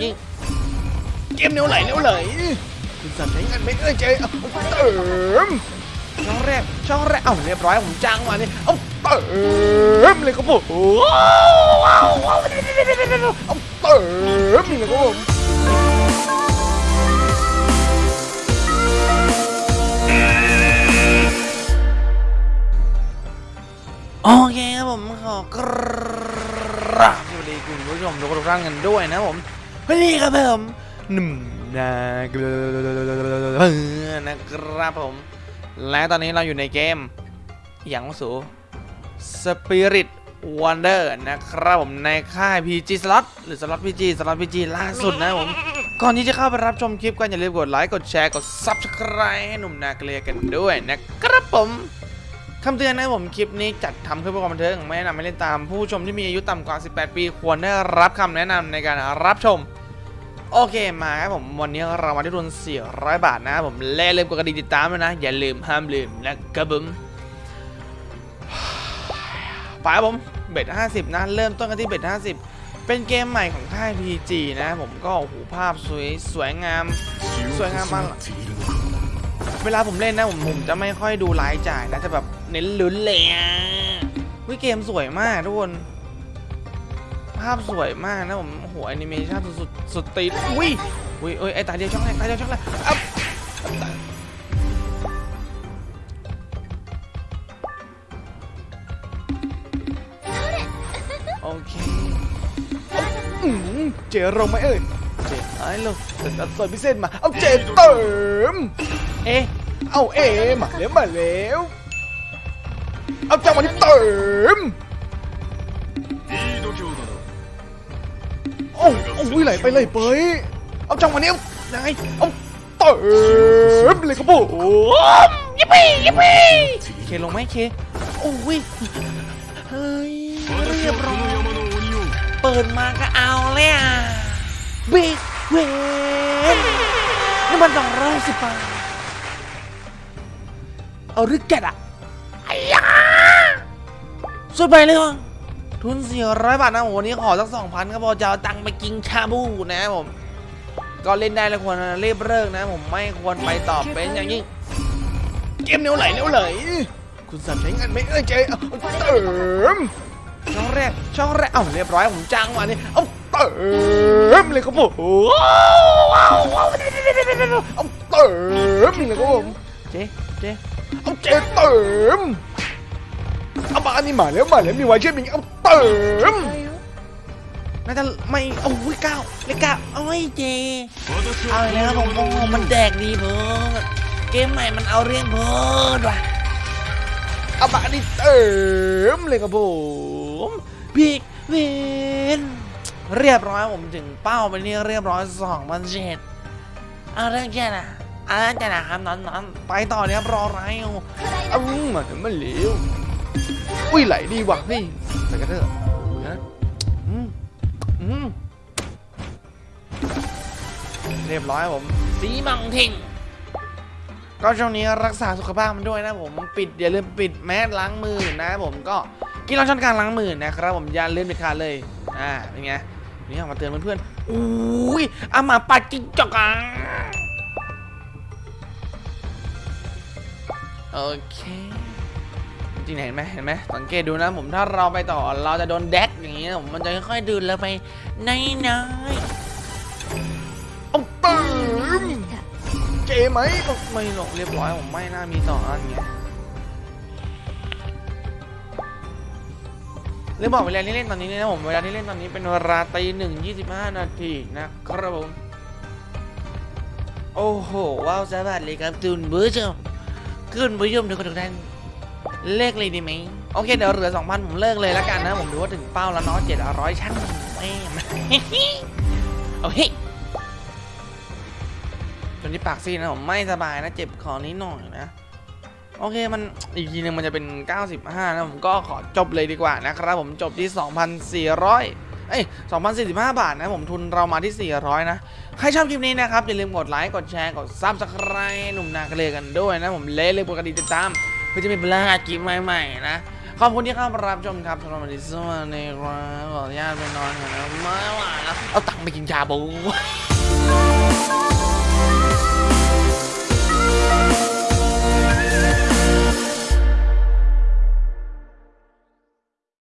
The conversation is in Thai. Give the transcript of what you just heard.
อย่างยิ่งเกมเนียวไหลเนียวไหลคุณสัตว์ใช้เงินไม่เอ้ยเจ๊เอาเติมช่องแรกช่องแรกเอ้าเรียบร้อยผมจ้างมาเนี่ยเอาเติมเลยครับผมว้าวว้าวว้าวเอาเติมเลยครับผมโอเคครับผมขอกราบสวัสดีคุณผู้ชมทุกท่านกันด้วยนะผม วันนี้ครับผมหนุ่มนะครับผม และตอนนี้เราอยู่ในเกมอย่างสู Spirit Wonder นะครับผมในค่าย PG Slot หรือ Slot PG Slot PG ล่าสุดนะผม ก่อนที่จะเข้าไปรับชมคลิปกันอย่าลืมกดไลค์กดแชร์กด Subscribe ให้หนุ่มนาเกลียกันด้วยนะครับผมคำเตือนนะผมคลิปนี้จัดทำขึ้นเพื่อความบันเทิงไม่แนะนำให้เล่นตามผู้ชมที่มีอายุต่ำกว่า 18 ปี ควรได้รับคำแนะนำในการรับชม โอเคมาครับผมวันนี้เรามาที่ทุน400 บาทนะครับผมและลืมกดกระดิ่งติดตามด้วยนะ อย่าลืมห้ามลืมนะครับผมไปครับผมเบ็ด50 นะ เริ่มต้นกันที่เบ็ด50 เป็นเกมใหม่ของค่าย PG นะผมก็โอ้โหภาพสวยสวยงาม สวยงามมากเวลาผมเล่นนะผมผมจะไม่ค่อยดูรายจ่ายนะจะแบบเน้นลุ้นเลยอะวิเกมสวยมากทุกคน ภาพสวยมากนะผมโอ้โหแอนิเมชันสุดๆสุดตีดอุ้ยอุ้ยเอ้ยไอ้ตาเดียวช่องแรกตาเดียวช่องแรกอัพโอเคอื้อหือเจลงไหมเอ้ยเจไอ้ลงแต่ตัดส่วนพิเศษมาเอาเจเติมเอ๊ะเอาเอ๊ะมาแล้วมาแล้วเอาจังหวะนี้เติม โอ้โอ้ยไหลไปเลยเปยเอาจังหวะนี้เอายังไงเอาเติมเลยครับผมยิปปี้ยิปปี้เคลงไหมเคโอ้ยเฮ้ยเรียบร้อยเปิดมาก็เอาเลยอะบิ๊กเวนนี่มันสองร้อยสิบบาทเอาหรือแกะอะไอ้ยาสุดไปเลยวะ ทุนสี่ร้อยบาทนะโอ้โหวันนี้ขอสักสองพันก็พอจะเอาตังค์ไปกินชาบูนะครับผม ก็เล่นได้แล้วควรรีบเลิกนะ ผมไม่ควรไปตอบเป็นอย่างยิ่งเกมเนียวไหลเนียวไหล คุณสัตว์ใช้เงินไม่เอ้ยเจ๊เติมช่องแรกช่องแรกเอ้าเรียบร้อยผมจ้างมาเนี่ยเอาเติมเลยครับผมว้าวว้าวเอาเติมเลยครับผมเจ๊เจ๊เอาเจเติมามาอันนี้มาแล้วมาแล้วมีไวเช่นนี้เอาเติมน่าจะไม่เอาวิเก้าเลขเก้าเอาไอ้เจเอาอีกแล้วผมโอ้โหมันแดกดีเพิ่มเกมใหม่มันเอาเรื่องเพิ่มว่ะเอามาอันนี้เติมเลยครับผมบิ๊กเวนเรียบร้อยผมถึงเป้าไปนี่เรียบร้อยสองพันเจ็ดเอาเรื่องแค่น่ะเอาเรื่องแค่น่ะครับนอนนอนไปต่อเนี่ยครับรออะไรเอาเอามาถึงมันเหลว อุ้ยไหลดีว่ะนี่ไปกันเถอะนะอืมอืมเรียบร้อยผมสีมังทิงก็ช่วงนี้รักษาสุขภาพมันด้วยนะผมปิดอย่าลืมปิดแมสล้างมือนะผมก็กินเราช้อนกลางล้างมือนะครับผมอย่าลืมเด็ดขาดเลยอ่าเป็นไงนี่เอามาเตือนเพื่อนๆอุ้ยเอามาปัดจิ้งจอกอะโอเค จริงๆเห็นไหมเห็นไหมสังเกตดูนะผมถ้าเราไปต่อเราจะโดนแดกอย่างนี้นะผมมันจะค่อยๆดืนแล้วไปในนายเอาตื่มเจไหมก็ไม่หรอกเรียบร้อยผมไม่น่ามีต่ออันเงี้ยเรื่องบอกเวลาที่เล่นตอนนี้นะผมเวลาที่เล่นตอนนี้เป็นเวลาตีหนึ่งยี่สิบห้านาทีนะครับผมโอ้โหว้าวสวัสดีครับจุนผู้ชมคุณผู้ชมทุกคนทุกท่าน เลิกเลยดีไหมโอเคเดี๋ยวเหลือ 2,000 ผมเลิกเลยแล้วกันนะ ผมดูว่าถึงเป้าแล้วเนาะ700ช่างแม่โอเคจนที่ปากซีนะผมไม่สบายนะเจ็บคอนิดหน่อยนะ โอเคมันอีกทีหนึงมันจะเป็น 95 นะ ผมก็ขอจบเลยดีกว่านะครับ ผมจบที่ 2,400เอ้ย2,045 บาทนะผมทุนเรามาที่ 400 นะ ใครชอบคลิปนี้นะครับ อย่าลืมกดไลค์ กดแชร์ กด subscribe หนุ่มนากระเลกันด้วยนะ ผมเล่เลยกดกระดิ่งติดตาม เพื่อจะไม่พลาดคลิปใหม่ๆนะ ขอบคุณที่เข้ามารับชมครับสำหรับวันนี้สวัสดีครับขออนุญาตไปนอนก่อนนะไม่ไหวแล้วเอาตังค์ไปกินชาบู